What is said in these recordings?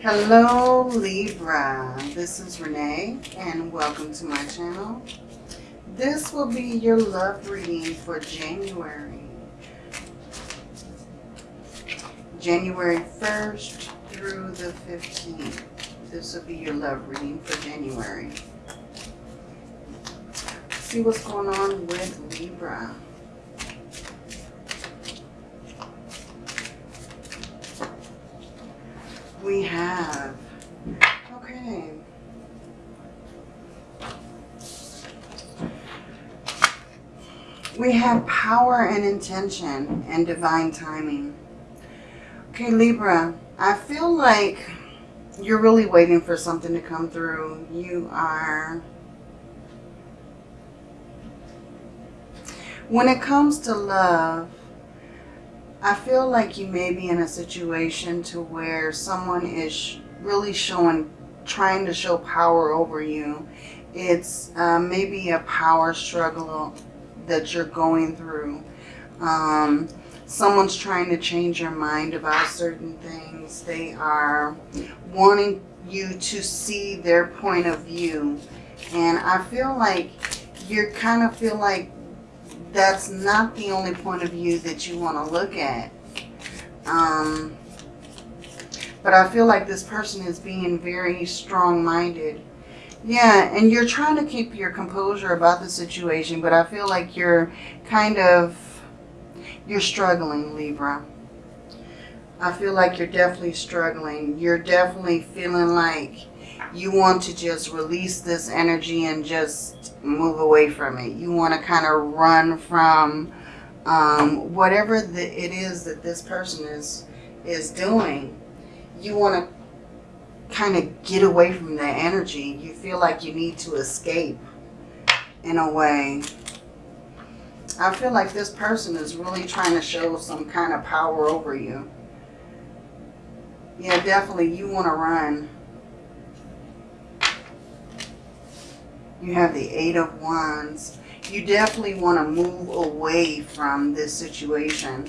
Hello Libra, this is Renee and welcome to my channel. This will be your love reading for January. January 1st through the 15th. This will be your love reading for January. see what's going on with Libra. We have. Okay. We have power and intention and divine timing. Okay, Libra, I feel like you're really waiting for something to come through. You are... When it comes to love, I feel like you may be in a situation to where someone is really showing, trying to show power over you. It's uh, maybe a power struggle that you're going through. Um, someone's trying to change your mind about certain things. They are wanting you to see their point of view. And I feel like you kind of feel like that's not the only point of view that you want to look at. Um, but I feel like this person is being very strong-minded. Yeah, and you're trying to keep your composure about the situation, but I feel like you're kind of, you're struggling, Libra. I feel like you're definitely struggling. You're definitely feeling like you want to just release this energy and just move away from it. You want to kind of run from um, whatever the, it is that this person is, is doing. You want to kind of get away from that energy. You feel like you need to escape in a way. I feel like this person is really trying to show some kind of power over you. Yeah, definitely you want to run. You have the Eight of Wands. You definitely want to move away from this situation.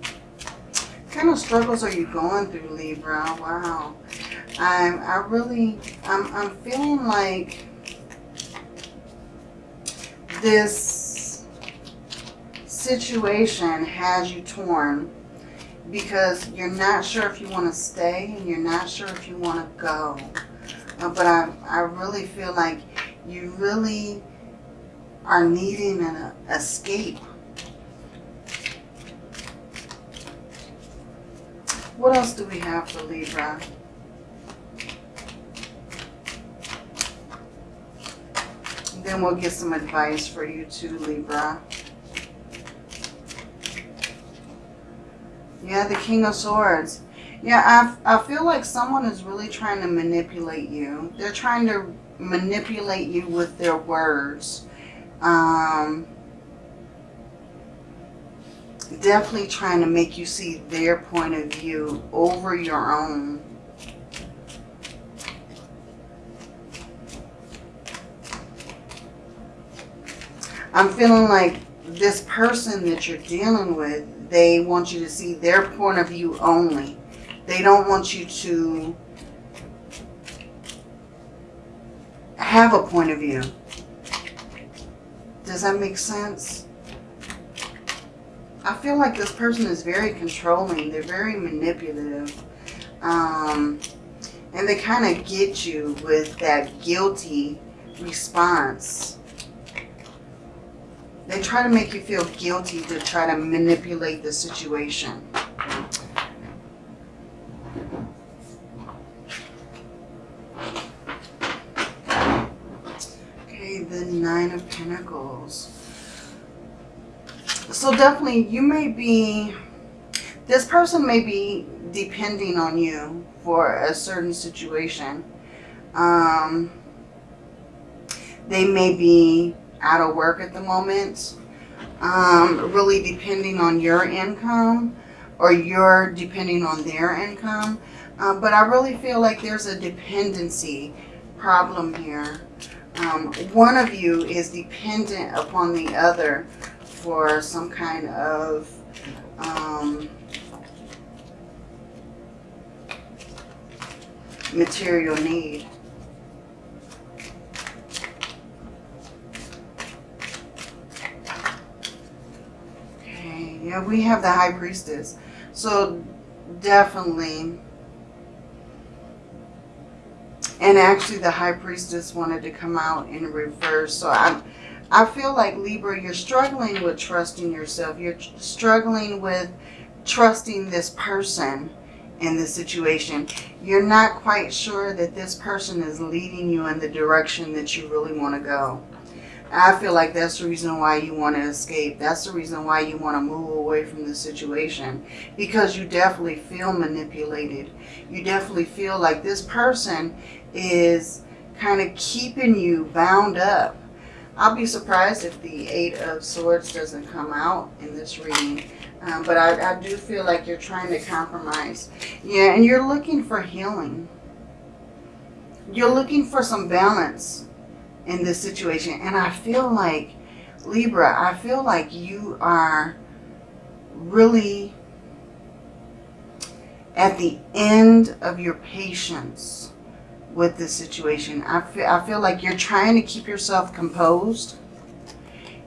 What kind of struggles are you going through, Libra? Wow. I'm, I really, I'm, I'm feeling like this situation has you torn because you're not sure if you want to stay and you're not sure if you want to go. Uh, but I, I really feel like you really are needing an uh, escape. What else do we have for Libra? then we'll get some advice for you too, Libra. Yeah, the King of Swords. Yeah, I, I feel like someone is really trying to manipulate you. They're trying to manipulate you with their words. Um, definitely trying to make you see their point of view over your own. I'm feeling like this person that you're dealing with, they want you to see their point of view only. They don't want you to have a point of view. Does that make sense? I feel like this person is very controlling. They're very manipulative. Um, and they kind of get you with that guilty response. They try to make you feel guilty to try to manipulate the situation. Nine of Pentacles. So definitely you may be, this person may be depending on you for a certain situation. Um, they may be out of work at the moment, um, really depending on your income or you're depending on their income. Uh, but I really feel like there's a dependency problem here um, one of you is dependent upon the other for some kind of um, material need. Okay, yeah, we have the High Priestess. So definitely and actually the high priestess wanted to come out in reverse so i i feel like libra you're struggling with trusting yourself you're struggling with trusting this person in this situation you're not quite sure that this person is leading you in the direction that you really want to go I feel like that's the reason why you want to escape. That's the reason why you want to move away from the situation. Because you definitely feel manipulated. You definitely feel like this person is kind of keeping you bound up. I'll be surprised if the Eight of Swords doesn't come out in this reading. Um, but I, I do feel like you're trying to compromise. Yeah, and you're looking for healing. You're looking for some balance in this situation. And I feel like, Libra, I feel like you are really at the end of your patience with this situation. I feel, I feel like you're trying to keep yourself composed.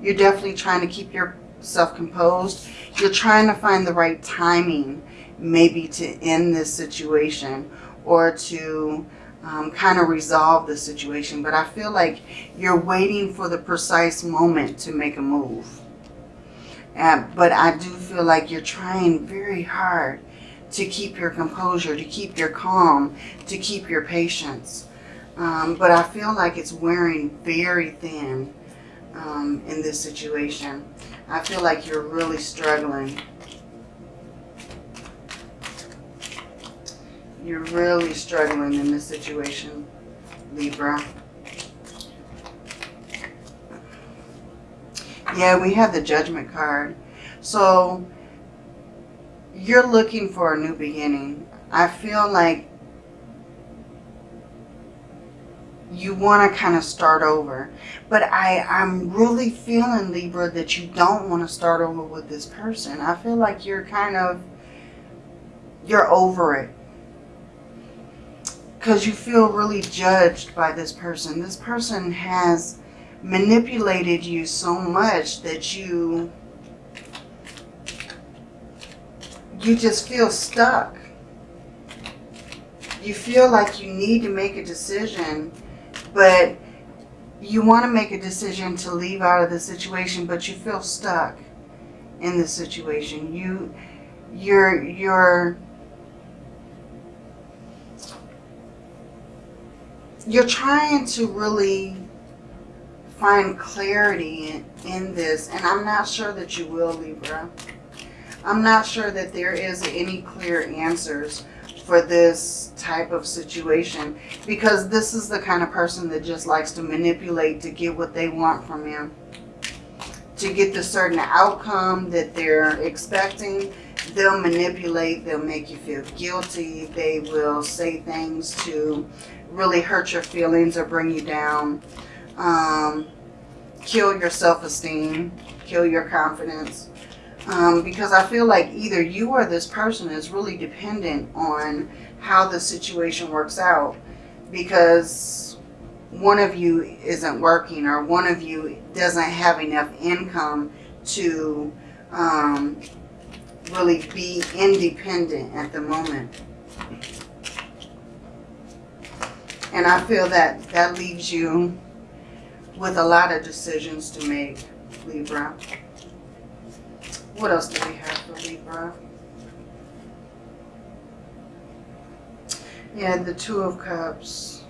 You're definitely trying to keep yourself composed. You're trying to find the right timing maybe to end this situation or to um, kind of resolve the situation. But I feel like you're waiting for the precise moment to make a move. Uh, but I do feel like you're trying very hard to keep your composure, to keep your calm, to keep your patience. Um, but I feel like it's wearing very thin um, in this situation. I feel like you're really struggling You're really struggling in this situation, Libra. Yeah, we have the Judgment card. So, you're looking for a new beginning. I feel like you want to kind of start over. But I, I'm really feeling, Libra, that you don't want to start over with this person. I feel like you're kind of, you're over it because you feel really judged by this person. This person has manipulated you so much that you you just feel stuck. You feel like you need to make a decision, but you want to make a decision to leave out of the situation, but you feel stuck in the situation. You, you're, you're you're trying to really find clarity in, in this. And I'm not sure that you will, Libra. I'm not sure that there is any clear answers for this type of situation because this is the kind of person that just likes to manipulate to get what they want from you to get the certain outcome that they're expecting they'll manipulate they'll make you feel guilty they will say things to really hurt your feelings or bring you down. Um, kill your self-esteem, kill your confidence. Um, because I feel like either you or this person is really dependent on how the situation works out. Because one of you isn't working or one of you doesn't have enough income to um, really be independent at the moment. And I feel that that leaves you with a lot of decisions to make, Libra. What else do we have for Libra? Yeah, the Two of Cups.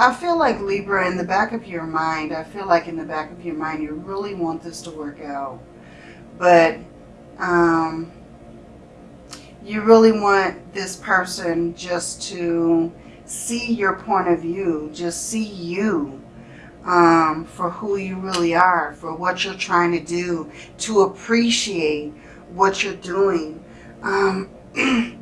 I feel like Libra, in the back of your mind, I feel like in the back of your mind, you really want this to work out. But, um, you really want this person just to see your point of view, just see you um, for who you really are, for what you're trying to do, to appreciate what you're doing, um,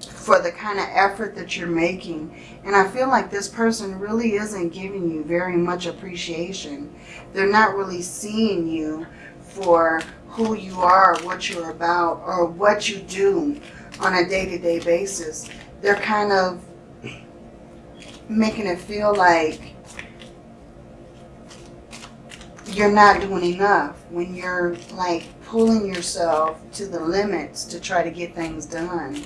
for the kind of effort that you're making. And I feel like this person really isn't giving you very much appreciation. They're not really seeing you for who you are, what you're about, or what you do. on a day-to-day basis, they're kind of making it feel like you're not doing enough when you're like pulling yourself to the limits to try to get things done.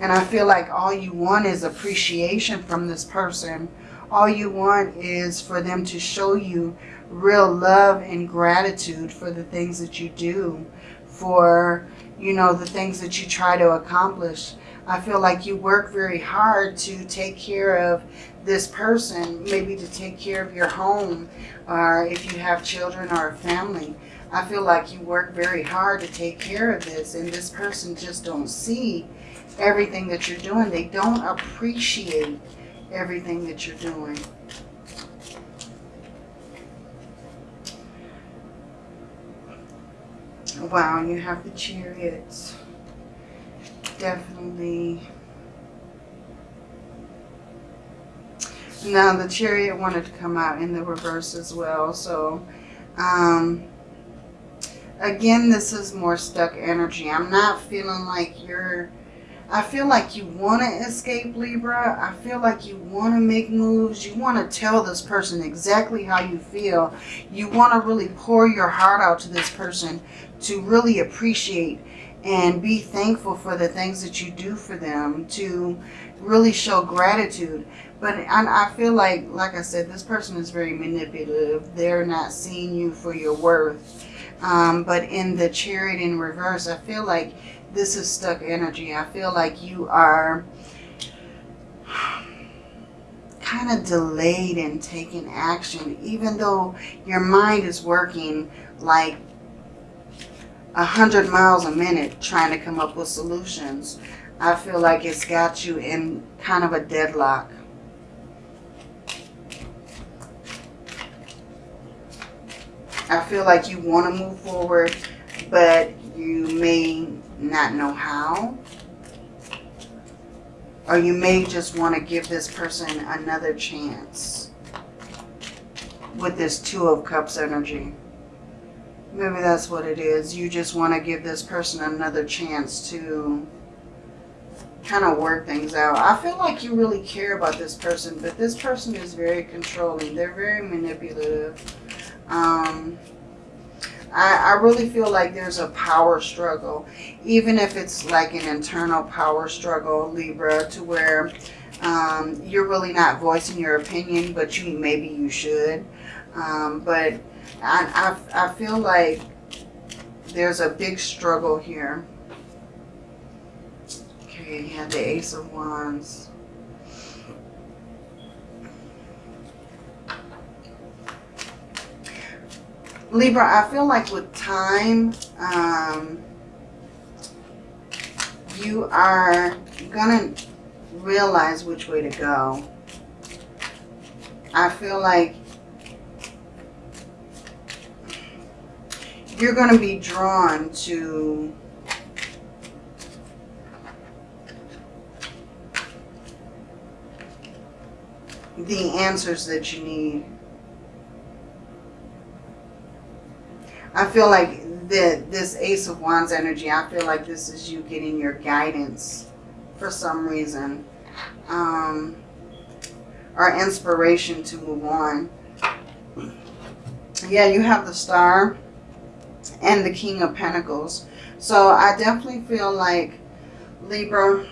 And I feel like all you want is appreciation from this person. All you want is for them to show you real love and gratitude for the things that you do, for, you know, the things that you try to accomplish. I feel like you work very hard to take care of this person, maybe to take care of your home, or if you have children or a family. I feel like you work very hard to take care of this, and this person just don't see everything that you're doing. They don't appreciate everything that you're doing. Wow, you have the chariots. Definitely. Now the chariot wanted to come out in the reverse as well. So, um, again, this is more stuck energy. I'm not feeling like you're I feel like you want to escape Libra. I feel like you want to make moves. You want to tell this person exactly how you feel. You want to really pour your heart out to this person to really appreciate and be thankful for the things that you do for them, to really show gratitude. But I, feel like, like I said, this person is very manipulative. They're not seeing you for your worth. Um, but in the chariot in reverse, I feel like this is stuck energy. I feel like you are kind of delayed in taking action, even though your mind is working like a hundred miles a minute trying to come up with solutions. I feel like it's got you in kind of a deadlock. I feel like you want to move forward, but you may not know how. Or you may just want to give this person another chance with this Two of Cups energy. Maybe that's what it is. You just want to give this person another chance to kind of work things out. I feel like you really care about this person, but this person is very controlling. They're very manipulative. Um, I, I really feel like there's a power struggle, even if it's like an internal power struggle, Libra, to where um, you're really not voicing your opinion, but you maybe you should. Um, but I, I, I feel like there's a big struggle here. Okay, you have the Ace of Wands. Libra, I feel like with time, um, you are going to realize which way to go. I feel like you're going to be drawn to the answers that you need. I feel like the, this Ace of Wands energy, I feel like this is you getting your guidance for some reason. Um, or inspiration to move on. Yeah, you have the Star and the King of Pentacles. So I definitely feel like, Libra,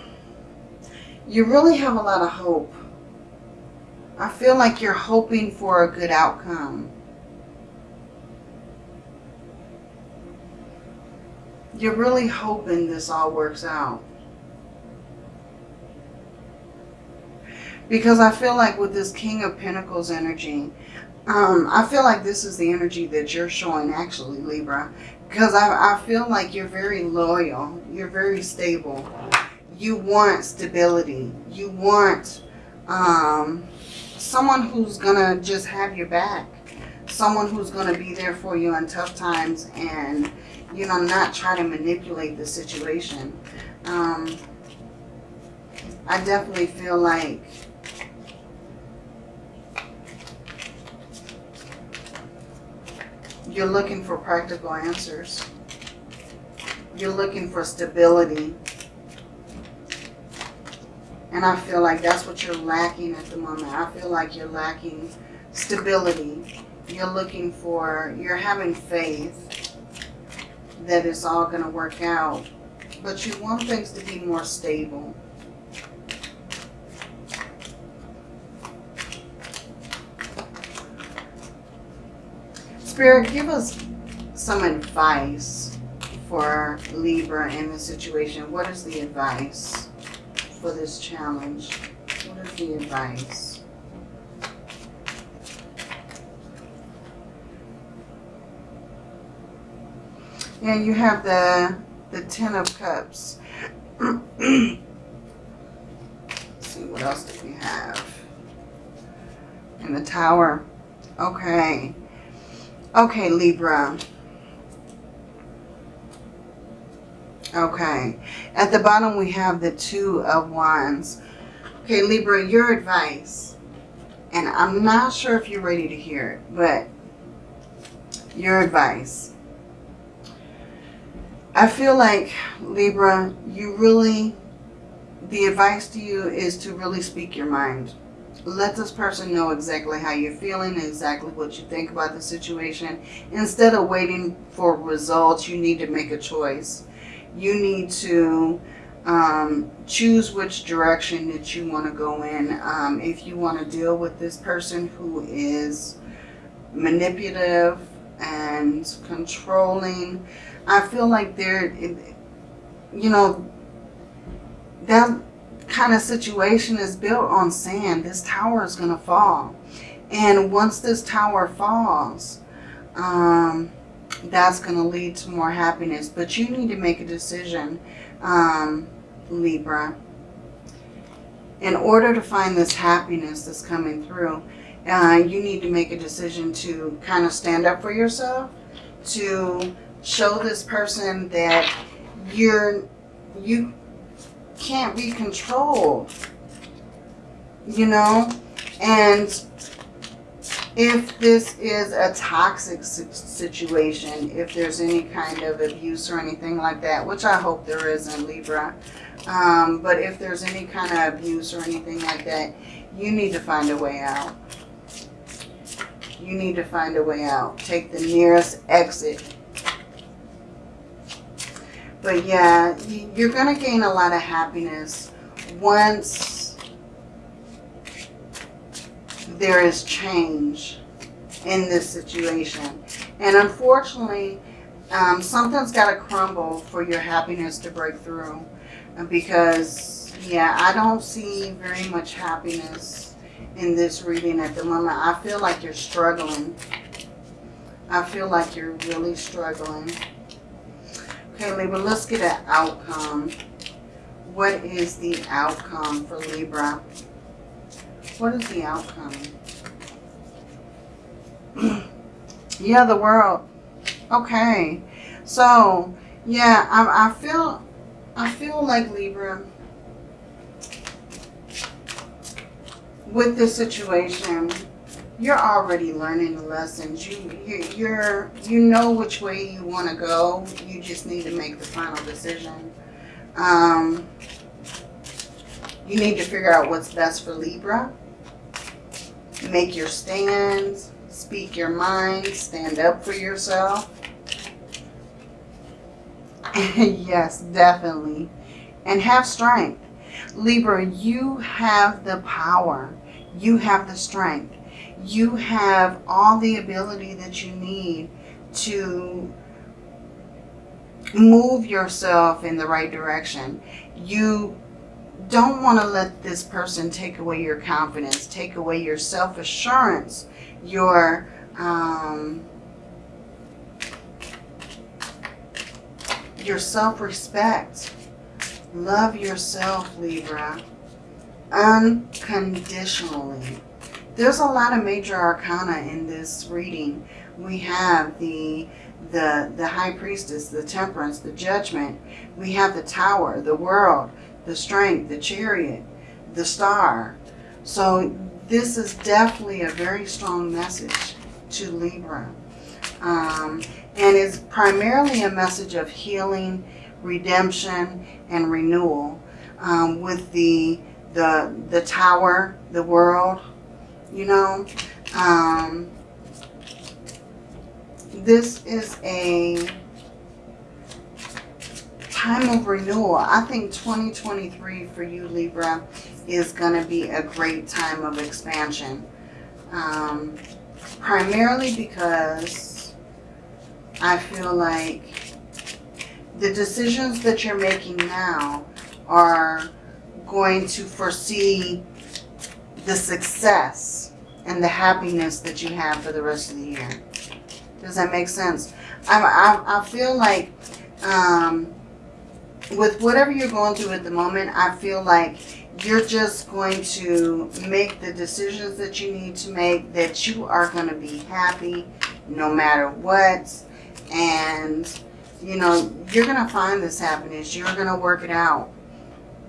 you really have a lot of hope. I feel like you're hoping for a good outcome. You're really hoping this all works out. Because I feel like with this King of Pentacles energy, um, I feel like this is the energy that you're showing actually, Libra. Because I, I feel like you're very loyal. You're very stable. You want stability. You want um, someone who's going to just have your back. Someone who's going to be there for you in tough times and you know, not try to manipulate the situation. Um, I definitely feel like you're looking for practical answers. You're looking for stability. And I feel like that's what you're lacking at the moment. I feel like you're lacking stability. You're looking for, you're having faith that it's all going to work out. But you want things to be more stable. Spirit, give us some advice for Libra in this situation. What is the advice for this challenge? What is the advice? Yeah, you have the the Ten of Cups. see what else do we have? And the Tower. Okay. Okay, Libra. Okay. At the bottom, we have the Two of Wands. Okay, Libra, your advice. And I'm not sure if you're ready to hear it, but your advice. I feel like, Libra, you really, the advice to you is to really speak your mind let this person know exactly how you're feeling, exactly what you think about the situation. Instead of waiting for results, you need to make a choice. You need to um, choose which direction that you want to go in. Um, if you want to deal with this person who is manipulative and controlling, I feel like they're, you know, that kind of situation is built on sand. This tower is going to fall. And once this tower falls, um, that's going to lead to more happiness. But you need to make a decision, um, Libra. In order to find this happiness that's coming through, uh, you need to make a decision to kind of stand up for yourself, to show this person that you're you can't be controlled, you know? And if this is a toxic situation, if there's any kind of abuse or anything like that, which I hope there isn't, Libra, um, but if there's any kind of abuse or anything like that, you need to find a way out. You need to find a way out. Take the nearest exit but yeah, you're going to gain a lot of happiness once there is change in this situation. And unfortunately, um, something's got to crumble for your happiness to break through. Because, yeah, I don't see very much happiness in this reading at the moment. I feel like you're struggling. I feel like you're really struggling. Okay, Libra, let's get an outcome. What is the outcome for Libra? What is the outcome? yeah, the world. Okay. So, yeah, I, I feel I feel like Libra with this situation you're already learning the lessons. You, you, you're, you know which way you want to go. You just need to make the final decision. Um, you need to figure out what's best for Libra. Make your stands. Speak your mind. Stand up for yourself. yes, definitely. And have strength. Libra, you have the power. You have the strength you have all the ability that you need to move yourself in the right direction. You don't want to let this person take away your confidence, take away your self-assurance, your um, your self-respect. Love yourself, Libra, unconditionally. There's a lot of major arcana in this reading. We have the the the high priestess, the temperance, the judgment. We have the tower, the world, the strength, the chariot, the star. So this is definitely a very strong message to Libra. Um, And it's primarily a message of healing, redemption, and renewal. Um, with the the the tower, the world, you know. Um, this is a time of renewal. I think 2023 for you, Libra, is going to be a great time of expansion. Um, primarily because I feel like the decisions that you're making now are going to foresee the success and the happiness that you have for the rest of the year. Does that make sense? I, I, I feel like um, with whatever you're going through at the moment, I feel like you're just going to make the decisions that you need to make, that you are going to be happy no matter what. And, you know, you're going to find this happiness. You're going to work it out.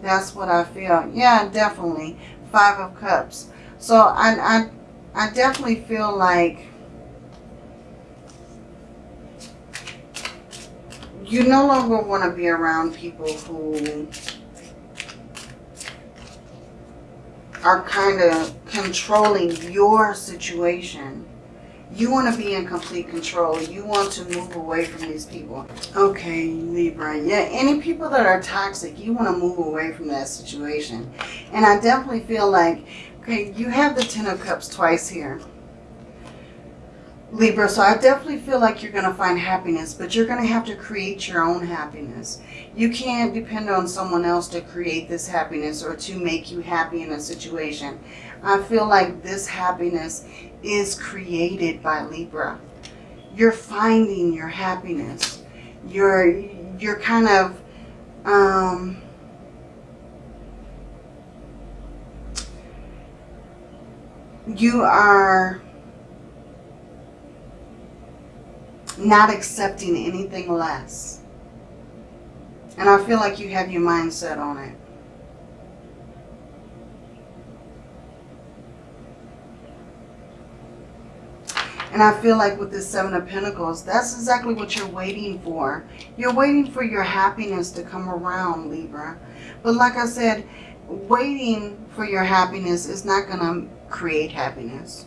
That's what I feel. Yeah, definitely. Five of Cups. So I, I, I definitely feel like you no longer want to be around people who are kind of controlling your situation. You want to be in complete control. You want to move away from these people. Okay, Libra. Yeah, any people that are toxic, you want to move away from that situation. And I definitely feel like, okay, you have the Ten of Cups twice here. Libra, so I definitely feel like you're going to find happiness, but you're going to have to create your own happiness. You can't depend on someone else to create this happiness or to make you happy in a situation. I feel like this happiness is created by Libra. You're finding your happiness. You're, you're kind of, um, you are not accepting anything less. And I feel like you have your mindset on it. And I feel like with this Seven of Pentacles, that's exactly what you're waiting for. You're waiting for your happiness to come around, Libra. But like I said, waiting for your happiness is not going to create happiness.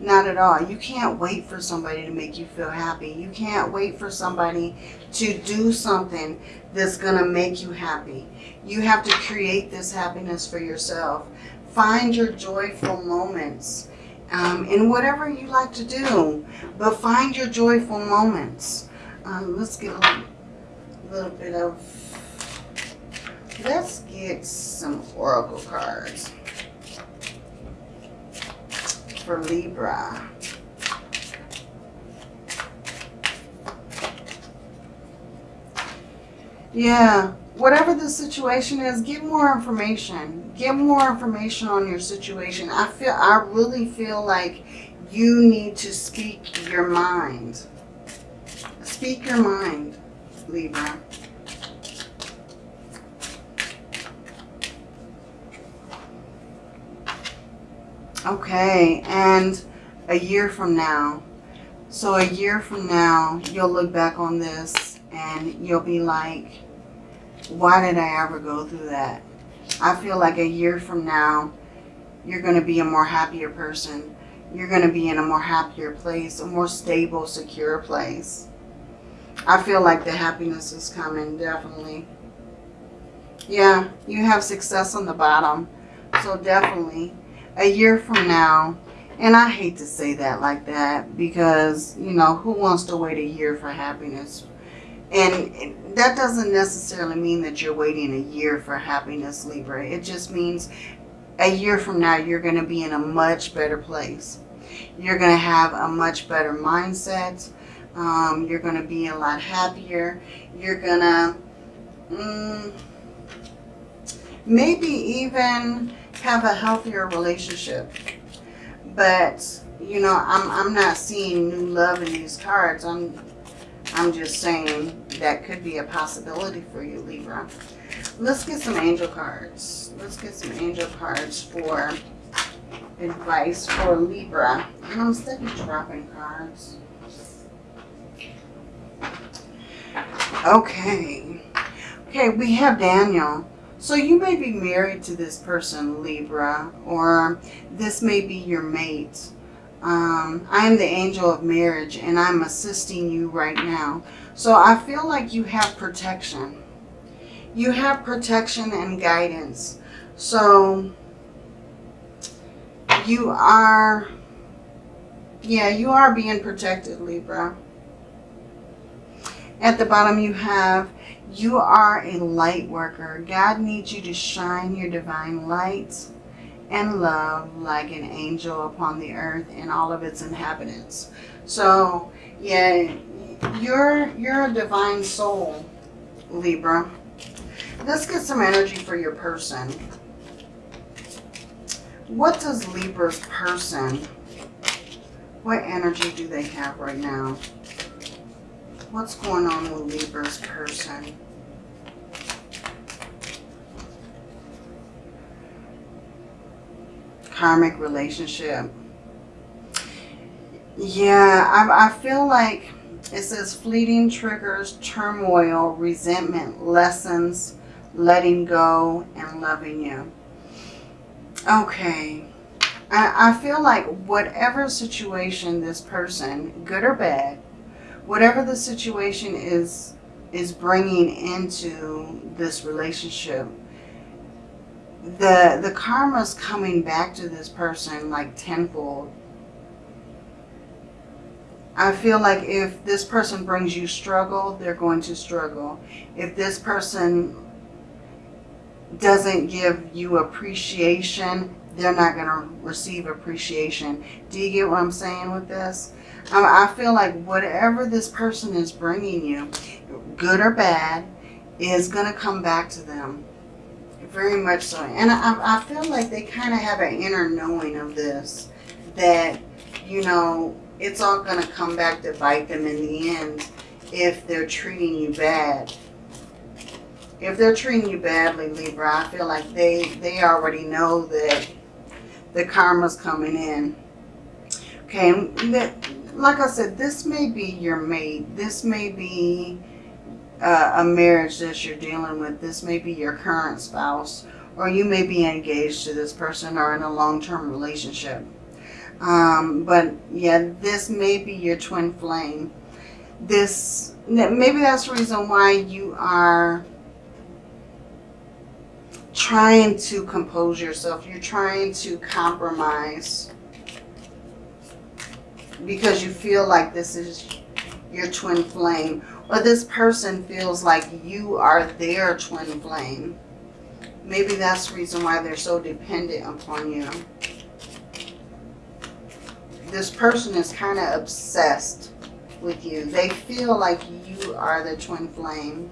Not at all. You can't wait for somebody to make you feel happy. You can't wait for somebody to do something that's going to make you happy. You have to create this happiness for yourself. Find your joyful moments um, in whatever you like to do. But find your joyful moments. Um, let's get a little, little bit of... Let's get some oracle cards for Libra. Yeah, whatever the situation is, get more information. Get more information on your situation. I feel, I really feel like you need to speak your mind. Speak your mind, Libra. Okay, and a year from now. So a year from now, you'll look back on this and you'll be like, why did I ever go through that? I feel like a year from now, you're going to be a more happier person. You're going to be in a more happier place, a more stable, secure place. I feel like the happiness is coming, definitely. Yeah, you have success on the bottom. So definitely a year from now, and I hate to say that like that because, you know, who wants to wait a year for happiness? And that doesn't necessarily mean that you're waiting a year for happiness, Libra. It just means a year from now, you're going to be in a much better place. You're going to have a much better mindset. Um, you're going to be a lot happier. You're going to mm, maybe even have a healthier relationship. But, you know, I'm, I'm not seeing new love in these cards. I'm, I'm just saying that could be a possibility for you, Libra. Let's get some angel cards. Let's get some angel cards for advice for Libra. I'm steady dropping cards. Okay. Okay, we have Daniel. So you may be married to this person, Libra, or this may be your mate. Um, I am the angel of marriage and I'm assisting you right now. So I feel like you have protection. You have protection and guidance. So you are, yeah, you are being protected, Libra. At the bottom you have, you are a light worker. God needs you to shine your divine light and love like an angel upon the earth and all of its inhabitants. So, yeah, you're, you're a divine soul, Libra. Let's get some energy for your person. What does Libra's person, what energy do they have right now? What's going on with Libra's person? Karmic relationship. Yeah, I, I feel like it says fleeting triggers, turmoil, resentment, lessons, letting go, and loving you. Okay. I, I feel like whatever situation this person, good or bad, whatever the situation is is bringing into this relationship the the karma's coming back to this person like tenfold I feel like if this person brings you struggle, they're going to struggle. If this person doesn't give you appreciation, they're not going to receive appreciation. Do you get what I'm saying with this? I feel like whatever this person is bringing you, good or bad, is going to come back to them. Very much so. And I, I feel like they kind of have an inner knowing of this. That, you know, it's all going to come back to bite them in the end if they're treating you bad. If they're treating you badly, Libra, I feel like they, they already know that the karma's coming in. Okay, like I said, this may be your mate. This may be uh, a marriage that you're dealing with. This may be your current spouse. Or you may be engaged to this person or in a long-term relationship. Um, but yeah, this may be your twin flame. This, maybe that's the reason why you are trying to compose yourself. You're trying to compromise because you feel like this is your twin flame or this person feels like you are their twin flame. Maybe that's the reason why they're so dependent upon you. This person is kind of obsessed with you. They feel like you are the twin flame.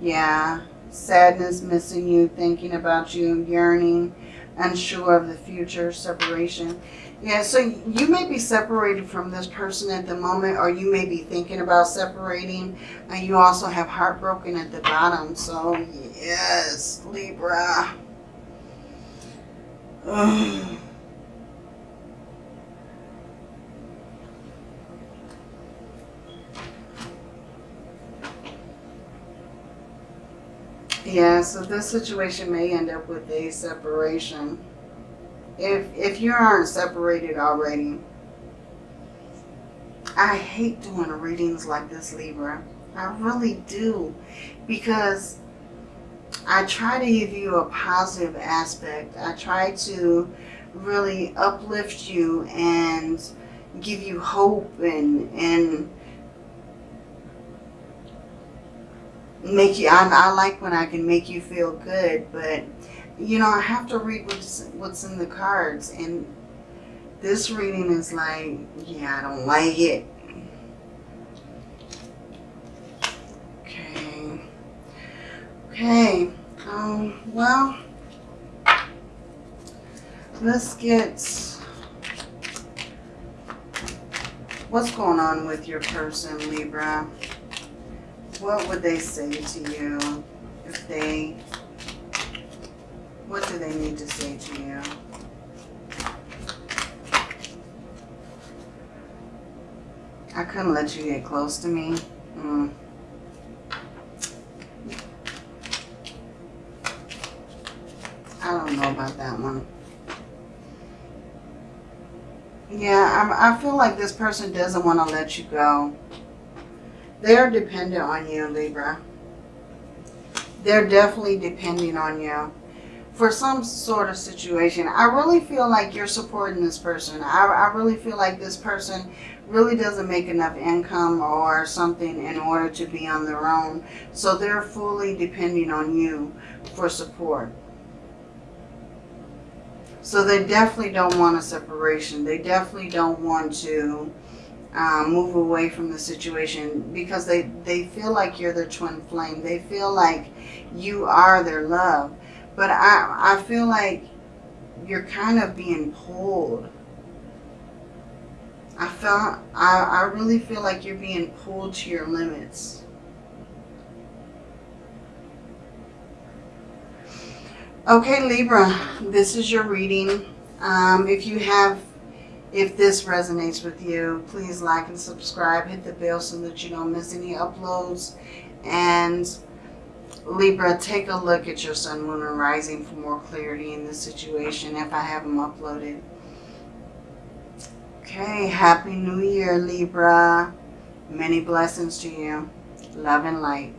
Yeah, sadness, missing you, thinking about you, yearning, unsure of the future, separation. Yeah, so you may be separated from this person at the moment or you may be thinking about separating. And you also have heartbroken at the bottom. So, yes, Libra. Ugh. Yeah, so this situation may end up with a separation. If, if you aren't separated already. I hate doing readings like this, Libra. I really do. Because I try to give you a positive aspect. I try to really uplift you and give you hope and, and make you, I, I like when I can make you feel good, but you know, I have to read what's, what's in the cards and this reading is like, yeah, I don't like it. Okay. Okay. Um, well, let's get what's going on with your person, Libra what would they say to you if they, what do they need to say to you? I couldn't let you get close to me. Mm. I don't know about that one. Yeah, I, I feel like this person doesn't want to let you go. They're dependent on you, Libra. They're definitely depending on you for some sort of situation. I really feel like you're supporting this person. I, I really feel like this person really doesn't make enough income or something in order to be on their own. So they're fully depending on you for support. So they definitely don't want a separation. They definitely don't want to um, move away from the situation because they, they feel like you're their twin flame. They feel like you are their love. But I, I feel like you're kind of being pulled. I felt I, I really feel like you're being pulled to your limits. Okay, Libra, this is your reading. Um, if you have, if this resonates with you, please like and subscribe. Hit the bell so that you don't miss any uploads. And Libra, take a look at your sun, moon, and rising for more clarity in this situation if I have them uploaded. Okay, Happy New Year, Libra. Many blessings to you. Love and light.